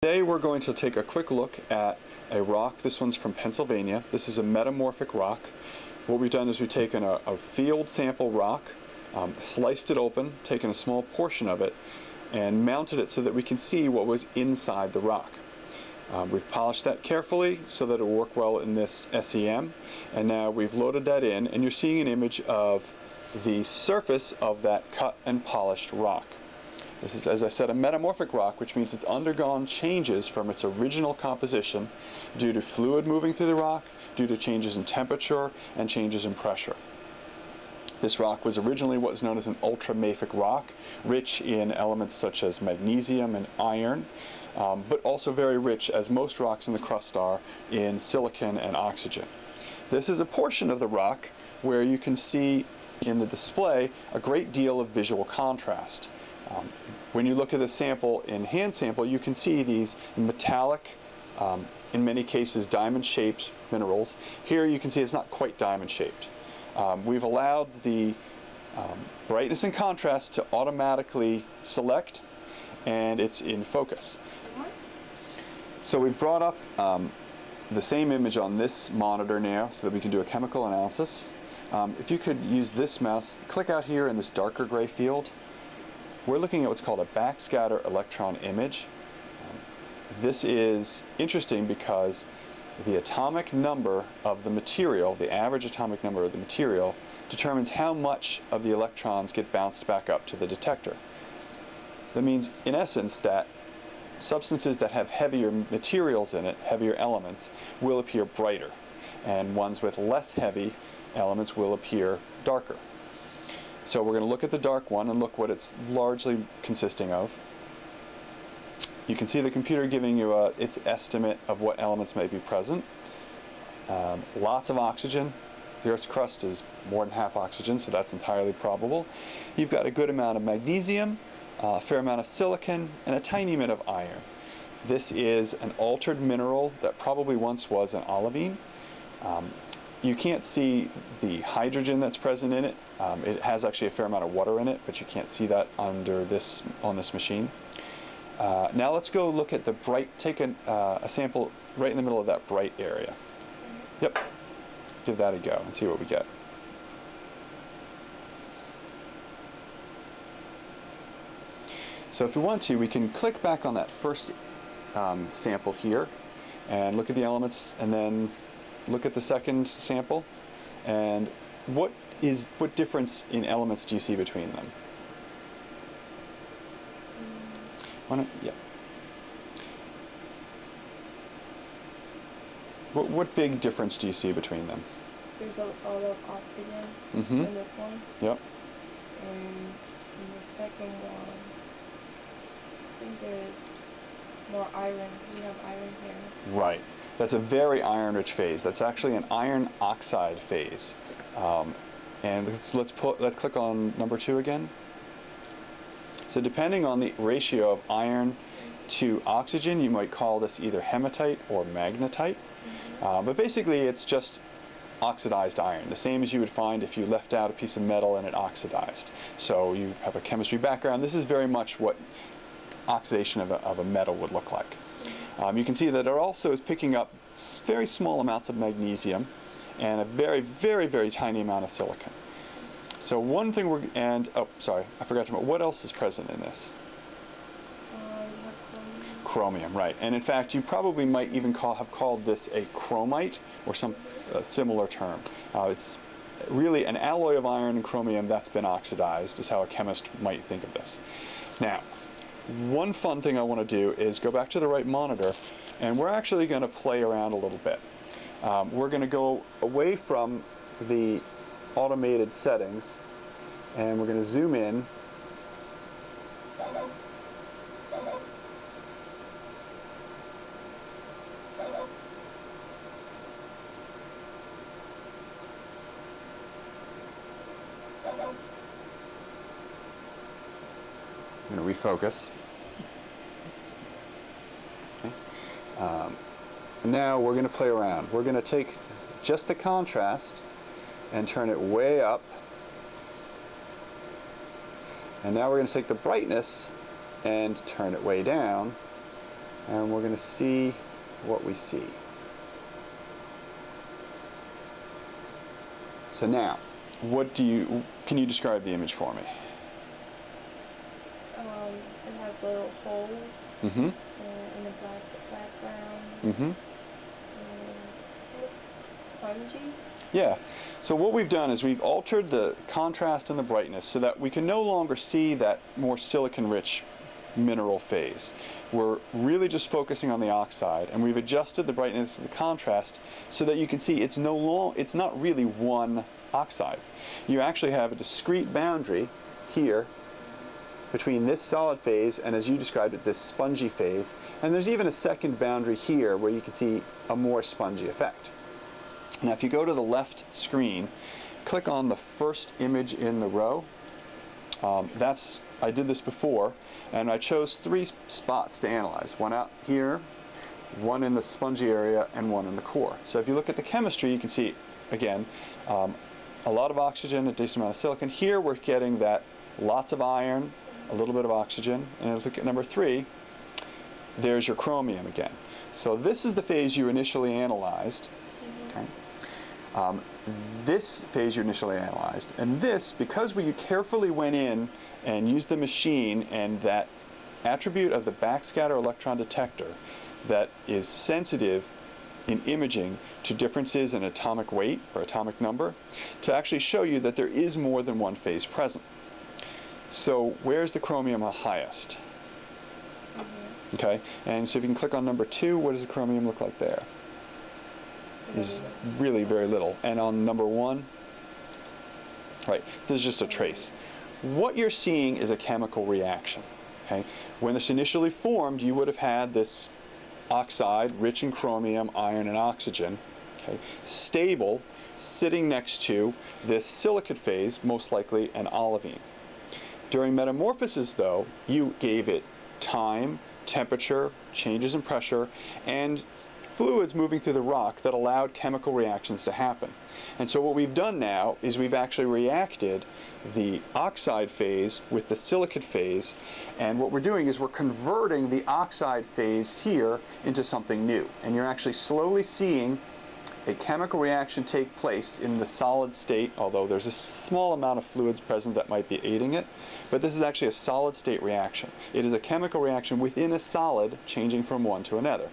Today we're going to take a quick look at a rock. This one's from Pennsylvania. This is a metamorphic rock. What we've done is we've taken a, a field sample rock, um, sliced it open, taken a small portion of it, and mounted it so that we can see what was inside the rock. Um, we've polished that carefully so that it will work well in this SEM, and now we've loaded that in, and you're seeing an image of the surface of that cut and polished rock. This is, as I said, a metamorphic rock, which means it's undergone changes from its original composition due to fluid moving through the rock, due to changes in temperature, and changes in pressure. This rock was originally what is known as an ultramafic rock, rich in elements such as magnesium and iron, um, but also very rich, as most rocks in the crust are, in silicon and oxygen. This is a portion of the rock where you can see in the display a great deal of visual contrast. Um, when you look at the sample in hand sample, you can see these metallic, um, in many cases diamond-shaped minerals. Here you can see it's not quite diamond-shaped. Um, we've allowed the um, brightness and contrast to automatically select and it's in focus. So we've brought up um, the same image on this monitor now so that we can do a chemical analysis. Um, if you could use this mouse, click out here in this darker gray field we're looking at what's called a backscatter electron image. This is interesting because the atomic number of the material, the average atomic number of the material, determines how much of the electrons get bounced back up to the detector. That means, in essence, that substances that have heavier materials in it, heavier elements, will appear brighter, and ones with less heavy elements will appear darker. So we're going to look at the dark one and look what it's largely consisting of. You can see the computer giving you a, its estimate of what elements may be present. Um, lots of oxygen. The Earth's crust is more than half oxygen, so that's entirely probable. You've got a good amount of magnesium, a fair amount of silicon, and a tiny bit of iron. This is an altered mineral that probably once was an olivine. Um, you can't see the hydrogen that's present in it. Um, it has actually a fair amount of water in it, but you can't see that under this on this machine. Uh, now let's go look at the bright, take an, uh, a sample right in the middle of that bright area. Yep, give that a go and see what we get. So if we want to, we can click back on that first um, sample here and look at the elements and then look at the second sample and what is what difference in elements do you see between them? Why yeah. What, what big difference do you see between them? There's a lot of oxygen mm -hmm. in this one. Yep. And in the second one, I think there's more iron. We have iron here. Right. That's a very iron-rich phase. That's actually an iron oxide phase. Um, and let's, let's, put, let's click on number two again. So depending on the ratio of iron to oxygen, you might call this either hematite or magnetite. Uh, but basically it's just oxidized iron, the same as you would find if you left out a piece of metal and it oxidized. So you have a chemistry background. This is very much what oxidation of a, of a metal would look like. Um, you can see that it also is picking up very small amounts of magnesium and a very, very, very tiny amount of silicon. So one thing we're, and, oh, sorry, I forgot to what else is present in this? Chromium. chromium. right. And in fact, you probably might even call, have called this a chromite or some uh, similar term. Uh, it's really an alloy of iron and chromium that's been oxidized is how a chemist might think of this. Now, one fun thing I want to do is go back to the right monitor and we're actually going to play around a little bit. Um, we're going to go away from the automated settings and we're going to zoom in I'm going to refocus. Um, now we're going to play around. We're going to take just the contrast and turn it way up. And now we're going to take the brightness and turn it way down. and we're going to see what we see. So now, what do you, can you describe the image for me? Um, it has little holes Mm-hmm. uh, in the black background. Mm-hmm. And it Yeah. So what we've done is we've altered the contrast and the brightness so that we can no longer see that more silicon-rich mineral phase. We're really just focusing on the oxide, and we've adjusted the brightness and the contrast so that you can see it's no long, it's not really one oxide. You actually have a discrete boundary here between this solid phase and as you described it, this spongy phase. And there's even a second boundary here where you can see a more spongy effect. Now if you go to the left screen, click on the first image in the row. Um, that's, I did this before, and I chose three spots to analyze. One out here, one in the spongy area, and one in the core. So if you look at the chemistry, you can see, again, um, a lot of oxygen, a decent amount of silicon. Here we're getting that lots of iron, a little bit of oxygen. And if you look at number three, there's your chromium again. So this is the phase you initially analyzed. Okay. Um, this phase you initially analyzed, and this, because we carefully went in and used the machine and that attribute of the backscatter electron detector that is sensitive in imaging to differences in atomic weight or atomic number to actually show you that there is more than one phase present. So where's the chromium highest? Mm-hmm. Okay, and so if you can click on number two, what does the chromium look like there? Is really very little. And on number one, right, this is just a trace. What you're seeing is a chemical reaction. Okay, when this initially formed, you would have had this oxide rich in chromium, iron, and oxygen. Okay, stable, sitting next to this silicate phase, most likely an olivine. During metamorphosis, though, you gave it time, temperature, changes in pressure, and fluids moving through the rock that allowed chemical reactions to happen. And so what we've done now is we've actually reacted the oxide phase with the silicate phase, and what we're doing is we're converting the oxide phase here into something new. And you're actually slowly seeing a chemical reaction take place in the solid state, although there's a small amount of fluids present that might be aiding it, but this is actually a solid state reaction. It is a chemical reaction within a solid changing from one to another.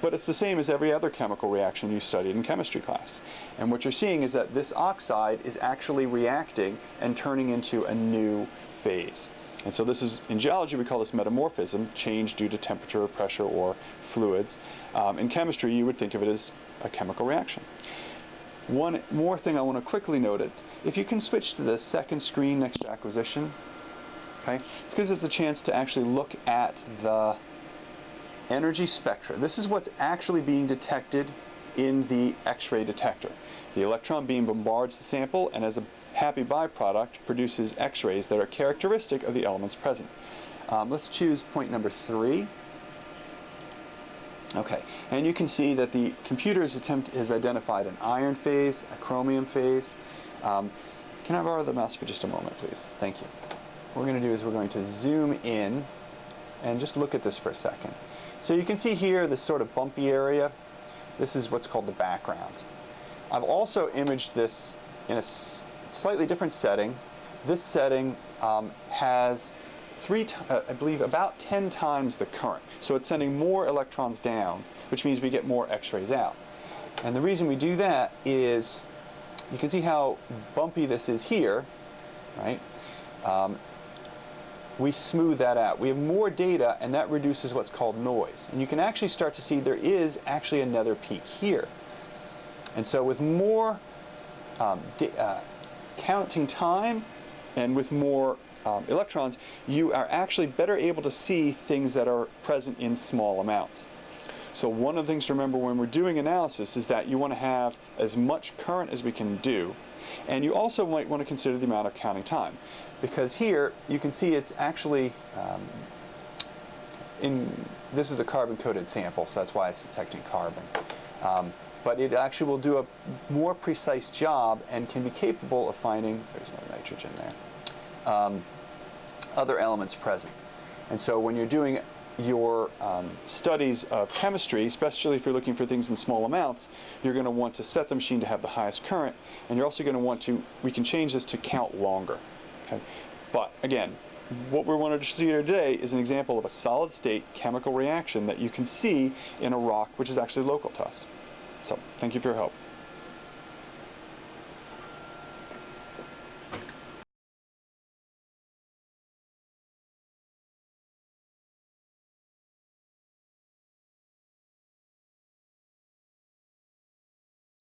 But it's the same as every other chemical reaction you studied in chemistry class. And what you're seeing is that this oxide is actually reacting and turning into a new phase. And so this is, in geology we call this metamorphism, change due to temperature, pressure, or fluids. Um, in chemistry you would think of it as a chemical reaction. One more thing I want to quickly note it. If you can switch to the second screen next to acquisition, okay, it's because it's a chance to actually look at the energy spectra. This is what's actually being detected in the X-ray detector. The electron beam bombards the sample and as a happy byproduct produces X-rays that are characteristic of the elements present. Um, let's choose point number three. Okay, and you can see that the computer's attempt has identified an iron phase, a chromium phase. Um, can I borrow the mouse for just a moment, please? Thank you. What we're going to do is we're going to zoom in and just look at this for a second. So you can see here this sort of bumpy area. This is what's called the background. I've also imaged this in a slightly different setting. This setting um, has three, uh, I believe, about 10 times the current. So it's sending more electrons down, which means we get more X-rays out. And the reason we do that is, you can see how bumpy this is here, right? Um, we smooth that out. We have more data, and that reduces what's called noise. And you can actually start to see there is actually another peak here. And so with more um, uh, counting time and with more um, electrons, you are actually better able to see things that are present in small amounts. So one of the things to remember when we're doing analysis is that you want to have as much current as we can do. And you also might want to consider the amount of counting time. Because here, you can see it's actually, um, in this is a carbon-coated sample, so that's why it's detecting carbon. Um, but it actually will do a more precise job and can be capable of finding, there's no nitrogen there, um, other elements present. And so when you're doing your um, studies of chemistry, especially if you're looking for things in small amounts, you're going to want to set the machine to have the highest current, and you're also going to want to, we can change this to count longer. Okay? But again, what we wanted to you today is an example of a solid state chemical reaction that you can see in a rock which is actually local to us. So thank you for your help.